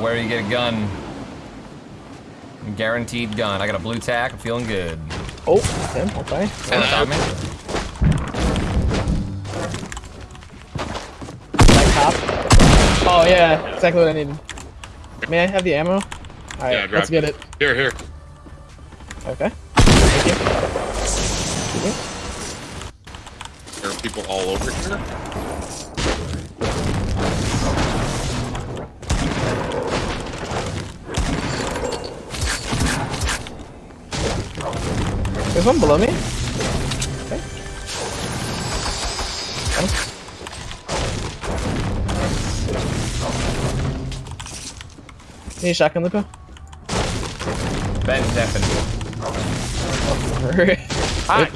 where you get a gun. Guaranteed gun. I got a blue tack. I'm feeling good. Oh, him. Okay. Someone shot me. Like top. Oh yeah, exactly what I needed. May I have the ammo? All right, Yeah, let's get it. Here, here. Okay. Thank you. There are people all over here. There's one below me. Okay. Oh. Need a shotgun, Lupo? Ben Stefan. Hi.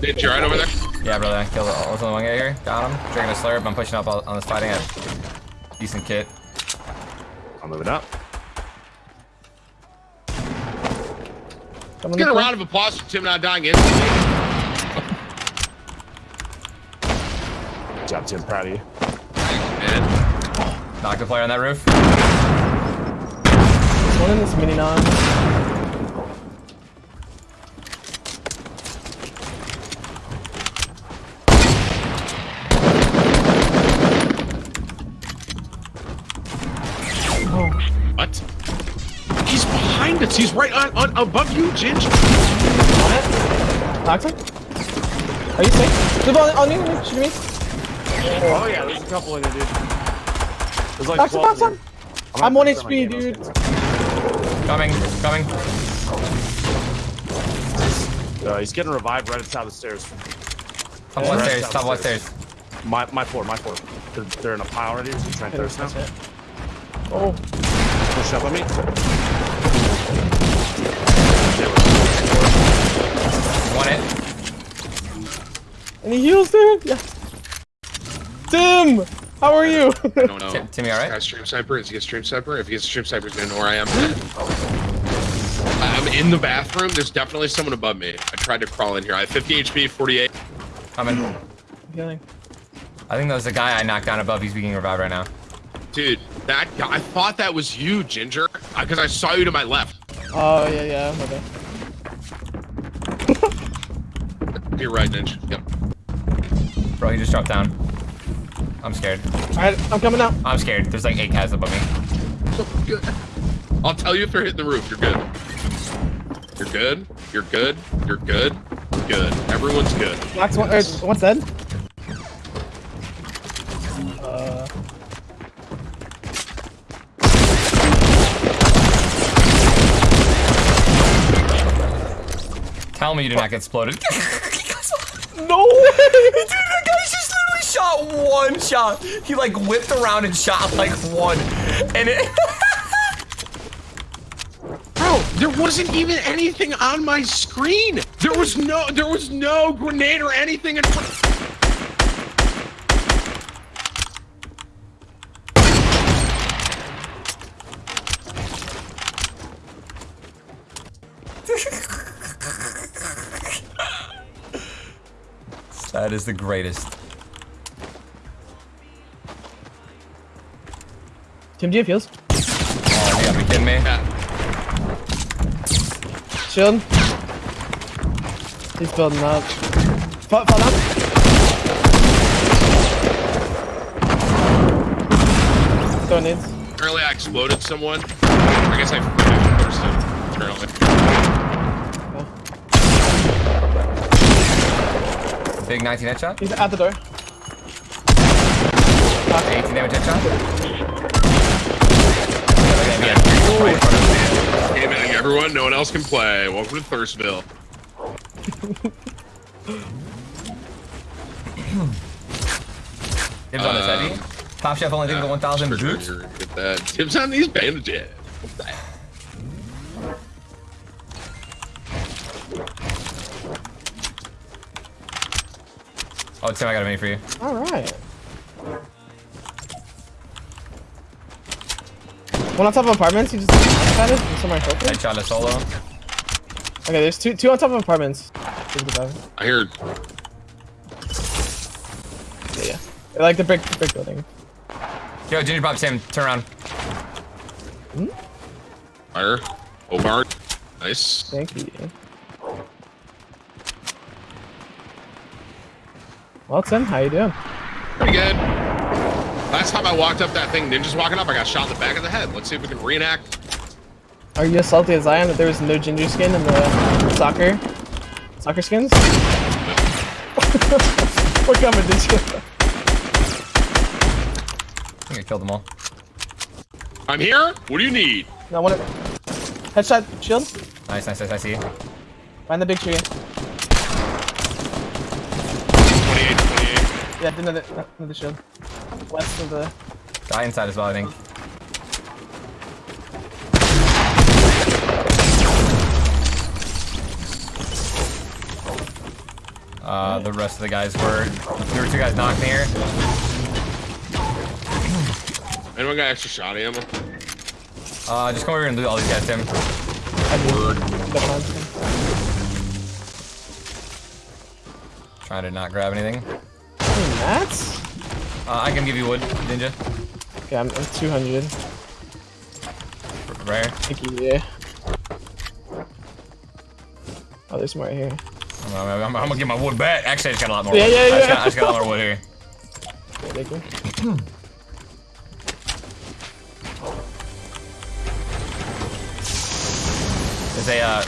Did you right over there? Yeah, brother. I killed all the one guy here. Got him. Drinking a slurp. I'm pushing up on on this fighting. I have decent kit. I'm moving up. Come on, Get a Lupo. round of applause for Tim not dying instantly. Good job, Tim. Proud of you. Man. Knocked the player on that roof. There's one in this mini non. Oh, What? He's behind us. He's right on, on above you, Ginge. on it. Toxic? Are you safe? Lupo, on, on you, on you, shoot me. Oh yeah, there's a couple in there, dude. There's like Toxic, 12 toxic. here. I'm 1 gonna throw my HP, game, dude. Coming. Coming. Uh, he's getting revived right outside the stairs. Top Yeah. one Right stairs. Top one stairs. My my floor, my floor. They're, they're in a pile already. He's trying to thirst now. Oh, Push up on me. One hit. and he heals, dude. Yeah. Tim, how are you? I don't know. Tim- Timmy, all right? Guy stream sniper. Is he a stream sniper? If he gets a stream sniper, he's gonna know where I am. I'm in the bathroom. There's definitely someone above me. I tried to crawl in here. I have 50 HP, 48. Coming. Healing. I think that was the guy I knocked down above. He's being revived right now. Dude, that guy, I thought that was you, Ginger, uh, because I saw you to my left. Oh yeah, yeah. Okay. You're right, Ginger. Yep. Bro, he just dropped down. I'm scared. All right, I'm coming out. I'm scared. There's like eight cats above me. Good. I'll tell you if they're hitting the roof. You're good. You're good. You're good. You're good. Good. Everyone's good. Knox one. Er, one's dead. Uh, Tell me you did not get exploded. Dude, that guy just literally shot one shot. He like whipped around and shot like one. And it Bro, there wasn't even anything on my screen. There was no, there was no grenade or anything in front. That is the greatest. Tim, do you have heals? Oh, you gotta be kidding me. Yeah. Shield. He's building up. Fall, fall down. Throwing nades. Apparently, I exploded someone. I guess I first apparently. Big 19 headshot. He's at the door. 18 damage headshot. Hey man, everyone, no one else can play. Welcome to Thirstville. Dibs on his Um, heavy. Top Chef only thinks the 1,000 boots. Get that. Tips on these bandages. Oh, Tim, I got a mini for you. All right. One on top of apartments. You just at it. and Somewhere open. Headshot a solo. Okay, there's two two on top of apartments. I heard. yeah. They're like the brick brick building. Yo, Ginger Pop Tim, turn around. Hmm? Fire. Omar. Nice. Thank you. Well, Tim, how you doing? Pretty good. Last time I walked up that thing, ninjas walking up, I got shot in the back of the head. Let's see if we can reenact. Are you as salty as I am that there was no ginger skin in the soccer soccer skins? We're coming, did you? I think I killed them all. I'm here. What do you need? No, one. Headshot, shield. Nice, nice, nice. I see. Find the big tree. 28, 28. Yeah, another, another shield. West of the. Guy inside as well, I think. Uh, the rest of the guys were. There were two guys knocked here. Anyone got extra shot ammo? Uh, just come over here and loot all these guys, Tim. I Trying to not grab anything. Mats? Uh, I can give you wood, Ninja. Okay, I'm, I'm 200. Rare. Thank you, yeah. Oh, there's more right here. I'm, I'm- I'm- I'm gonna get my wood back. Actually, I just got a lot more Yeah, wood. yeah, I, just yeah. got, I just got a lot more wood here. Thank you. There's a uh,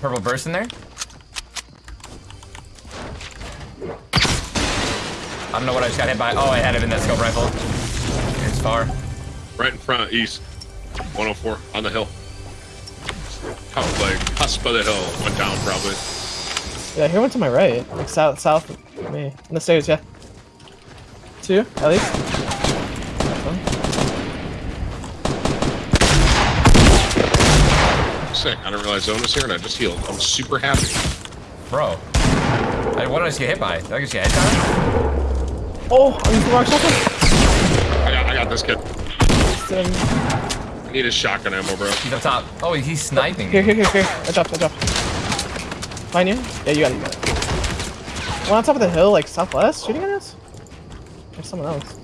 purple burst in there. I don't know what I just got hit by. Oh, I had it in that scope rifle. It's far. Right in front, east. 104 on the hill. Top like cusp of the hill. Went down probably. Yeah, here one to my right. Like south, south of me. On the stairs, yeah. Two, at least. Sick. I didn't realize Zone was here and I just healed. I'm super happy. Bro. I, what did I just get hit by? Did I just get headshot? Oh, I'm in the wrong shotgun. I got, I got this kid. Um, I need his shotgun ammo, bro. He's up top. Oh, he's sniping. here, here, here, here. I dropped, I dropped. Find you? Yeah, you got it. One on top of the hill, like southwest, shooting at us? There's someone else.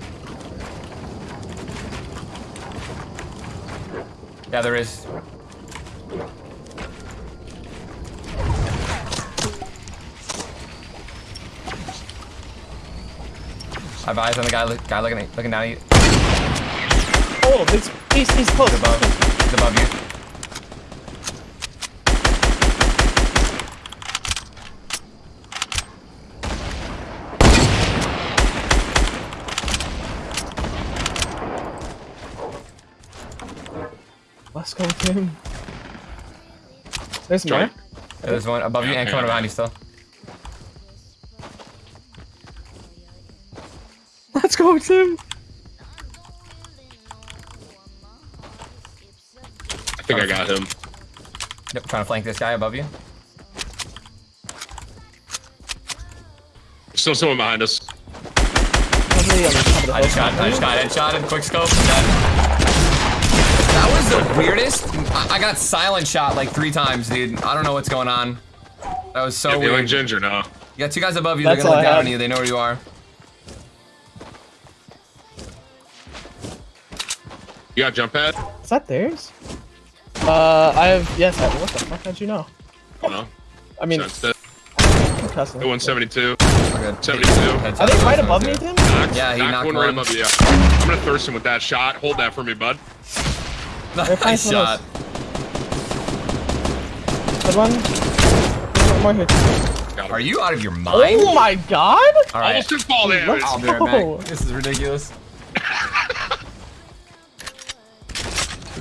Yeah, there is. I have eyes on the guy, look, guy looking, at, looking down at you. Oh, he's, he's, he's close. He's above. He's above you. Let's go with him. There's more. Johnny. Yeah, there's one above you Yeah, and coming yeah. behind you still. Let's go with him. I think I got him. Yep, trying to flank this guy above you. Still someone behind us. Probably on the top of the I just got, I just got headshotted. Quick scope. That, that was the weirdest. I, I got silent shot like three times, dude. I don't know what's going on. That was so Yeah, feeling weird. ginger now. You got two guys above you. That's They're gonna look down on you. They know where you are. You got jump pad? Is that theirs? Uh, I have. Yes. I, what the fuck? How'd you know? No. I mean, Sense that. I'm cussing. 172. Okay. 72. Are they right above me, Tim? Knocked, Yeah, he knocked knocked one right above you. Yeah. I'm gonna thirst him with that shot. Hold that for me, bud. They're Nice shot. Good one. One more here. Got him. Are you out of your mind? Oh my god! All right. Almost took fall damage. Let's- I'll be right Oh. This is ridiculous.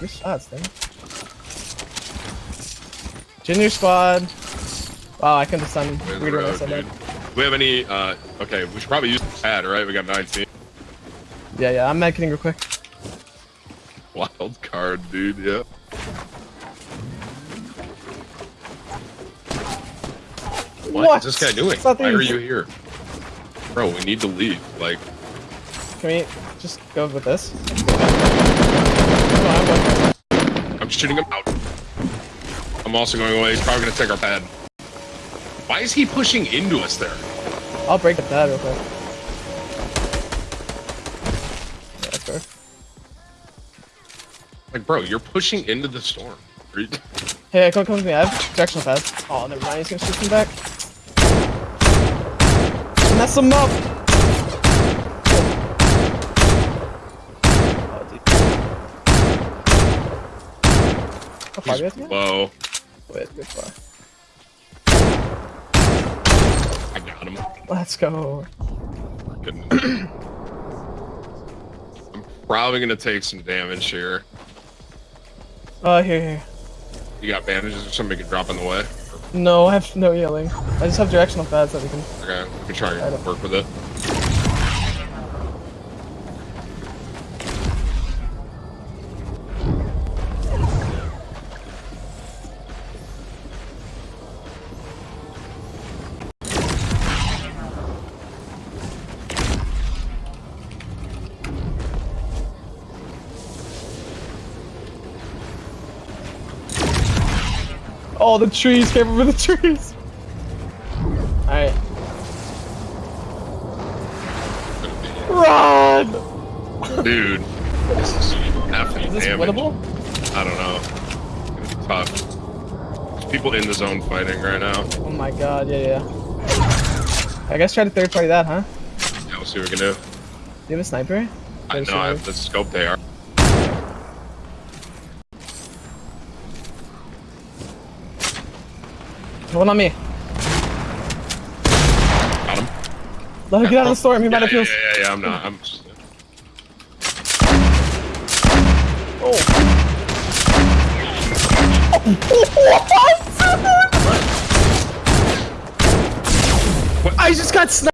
Good shots, Tim. Junior squad. Wow, I couldn't have sounded Where's the weirder when I road, said that. We have any? Uh, okay, we should probably use the pad, right? We got 19. Yeah, yeah, I'm medkiting real quick. Wild card, dude. Yeah. What, What? is this guy doing? It's not Why are you here? Bro, we need to leave. Like, Can we just go with this? I'm going. Shooting him out. I'm also going away. He's probably gonna take our pad. Why is he pushing into us there? I'll break the pad real quick. Yeah, that's fair. Like, bro, you're pushing into the storm. Hey, come, come with me. I have directional pads. Oh, never mind. He's gonna shoot me back. Mess him up. Oh, dude. How far do you have to go? Whoa. Wait. I got him. Let's go. I'm probably gonna take some damage here. Uh, here, here. You got bandages or something you can drop on the way? No, I have no healing. I just have directional pads that we can. Okay, let me try and work with it. Oh, the trees! Can't the trees. All right, run! Dude, this is half Is this damage. winnable? I don't know. It's tough. There's people in the zone fighting right now. Oh my god, yeah, yeah. I guess try to third party that, huh? Yeah, we'll see what we can do. Do you have a sniper? I know I have the scope they are. One on me. Got him. Let him get out of the storm. He Yeah, might have feels. yeah, yeah, I'm not. I'm. Oh. I just got sniped.